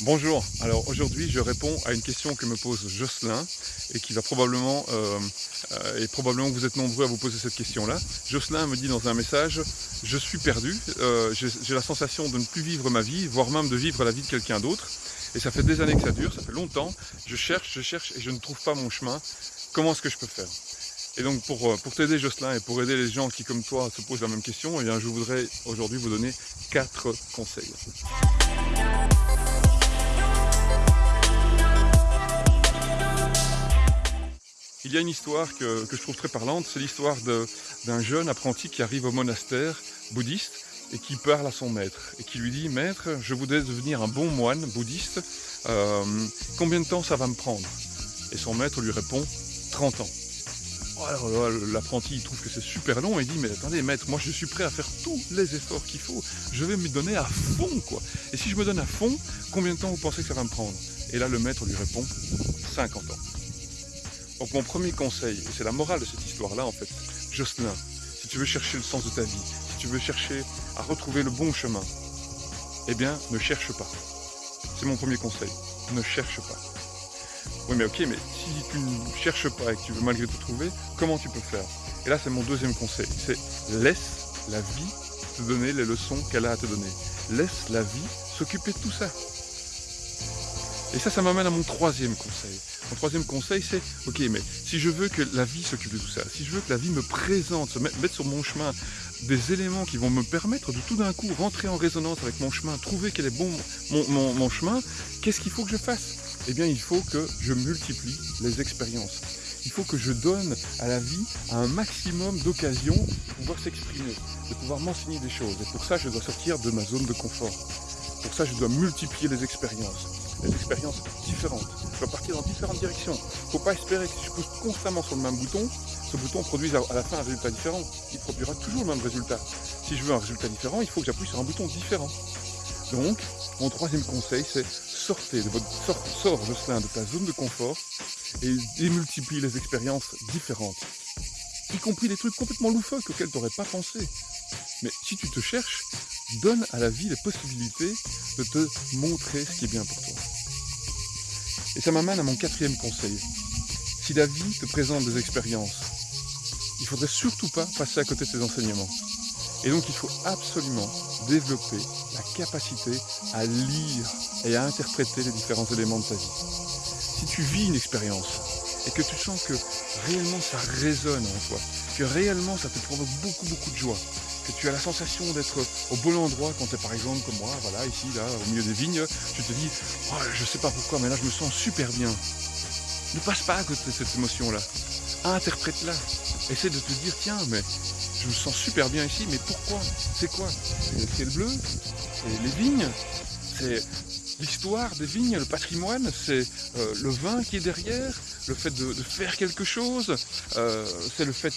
Bonjour, alors aujourd'hui je réponds à une question que me pose Jocelyn et qui va probablement, euh, euh, et probablement vous êtes nombreux à vous poser cette question-là. Jocelyn me dit dans un message, je suis perdu, euh, j'ai la sensation de ne plus vivre ma vie, voire même de vivre la vie de quelqu'un d'autre. Et ça fait des années que ça dure, ça fait longtemps, je cherche, je cherche et je ne trouve pas mon chemin. Comment est-ce que je peux faire? Et donc pour, t'aider Jocelyn et pour aider les gens qui comme toi se posent la même question, eh je voudrais aujourd'hui vous donner quatre conseils. Il y a une histoire que, je trouve très parlante, c'est l'histoire d'un jeune apprenti qui arrive au monastère bouddhiste et qui parle à son maître et qui lui dit « Maître, je voudrais devenir un bon moine bouddhiste, euh, combien de temps ça va me prendre ?» Et son maître lui répond « 30 ans ». Alors l'apprenti trouve que c'est super long et dit mais attendez maître, moi je suis prêt à faire tous les efforts qu'il faut, je vais me donner à fond quoi. Et si je me donne à fond, combien de temps vous pensez que ça va me prendre? Et là le maître lui répond 50 ans. Donc mon premier conseil, et c'est la morale de cette histoire-là en fait, Jocelyn, si tu veux chercher le sens de ta vie, si tu veux chercher à retrouver le bon chemin, eh bien ne cherche pas. C'est mon premier conseil, ne cherche pas. Oui mais ok, mais si tu ne cherches pas et que tu veux malgré tout trouver, comment tu peux faire? Et là c'est mon deuxième conseil, c'est laisse la vie te donner les leçons qu'elle a à te donner. Laisse la vie s'occuper de tout ça. Et ça, ça m'amène à mon troisième conseil. Mon troisième conseil, c'est, ok, mais si je veux que la vie s'occupe de tout ça, si je veux que la vie me présente, se mettre sur mon chemin des éléments qui vont me permettre de tout d'un coup rentrer en résonance avec mon chemin, trouver quel est bon mon chemin, qu'est-ce qu'il faut que je fasse? Eh bien, il faut que je multiplie les expériences. Il faut que je donne à la vie un maximum d'occasions de pouvoir s'exprimer, de pouvoir m'enseigner des choses. Et pour ça, je dois sortir de ma zone de confort. Pour ça, je dois multiplier les expériences des expériences différentes. Je dois partir dans différentes directions. Il ne faut pas espérer que si je pousse constamment sur le même bouton, ce bouton produise à la fin un résultat différent. Il produira toujours le même résultat. Si je veux un résultat différent, il faut que j'appuie sur un bouton différent. Donc, mon troisième conseil, c'est sortez de votre sort, sors Jocelyn de ta zone de confort et démultiplie les expériences différentes. Y compris des trucs complètement loufoques auxquels tu n'aurais pas pensé. Mais si tu te cherches, donne à la vie les possibilités de te montrer ce qui est bien pour toi. Et ça m'amène à mon quatrième conseil. Si la vie te présente des expériences, il ne faudrait surtout pas passer à côté de tes enseignements. Et donc il faut absolument développer la capacité à lire et à interpréter les différents éléments de ta vie. Si tu vis une expérience et que tu sens que réellement ça résonne en toi, que réellement ça te provoque beaucoup beaucoup de joie, que tu as la sensation d'être au bon endroit quand tu es par exemple comme moi, voilà, ici, là, au milieu des vignes, tu te dis, oh, je sais pas pourquoi, mais là je me sens super bien. Ne passe pas à côté de cette émotion-là. Interprète-la. Essaie de te dire, tiens, mais je me sens super bien ici, mais pourquoi? C'est quoi? C'est le ciel bleu? C'est les vignes? C'est l'histoire des vignes, le patrimoine, c'est euh, le vin qui est derrière, le fait de, faire quelque chose, euh, c'est le fait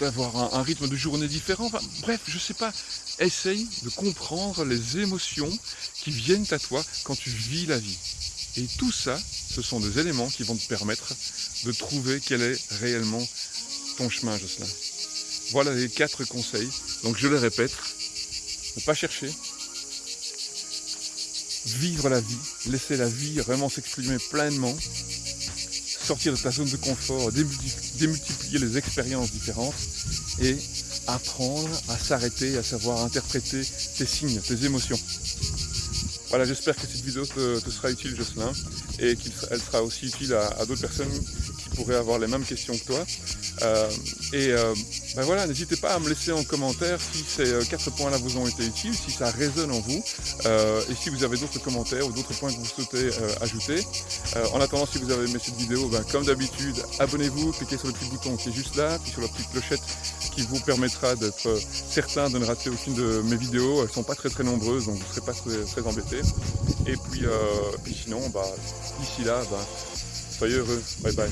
d'avoir un, rythme de journée différent. bref, je sais pas. Essaye de comprendre les émotions qui viennent à toi quand tu vis la vie. Et tout ça, ce sont des éléments qui vont te permettre de trouver quel est réellement ton chemin, Jocelyn. Voilà les quatre conseils. Donc je les répète. Ne pas chercher, vivre la vie, laisser la vie vraiment s'exprimer pleinement, sortir de ta zone de confort, démultiplier les expériences différentes et apprendre à s'arrêter, à savoir interpréter tes signes, tes émotions. Voilà, j'espère que cette vidéo te, sera utile, Jocelyn, et qu'elle sera aussi utile à d'autres personnes qui pourraient avoir les mêmes questions que toi. Euh, et euh, ben voilà, n'hésitez pas à me laisser en commentaire si ces euh, quatre points-là vous ont été utiles, si ça résonne en vous, et si vous avez d'autres commentaires ou d'autres points que vous souhaitez ajouter. en attendant, si vous avez aimé cette vidéo, ben, comme d'habitude, abonnez-vous, cliquez sur le petit bouton qui est juste là, puis sur la petite clochette qui vous permettra d'être certain de ne rater aucune de mes vidéos. Elles sont pas très très nombreuses, donc vous ne serez pas très, très. Et puis, puis sinon, bah, d'ici là, bah, soyez heureux. Bye bye.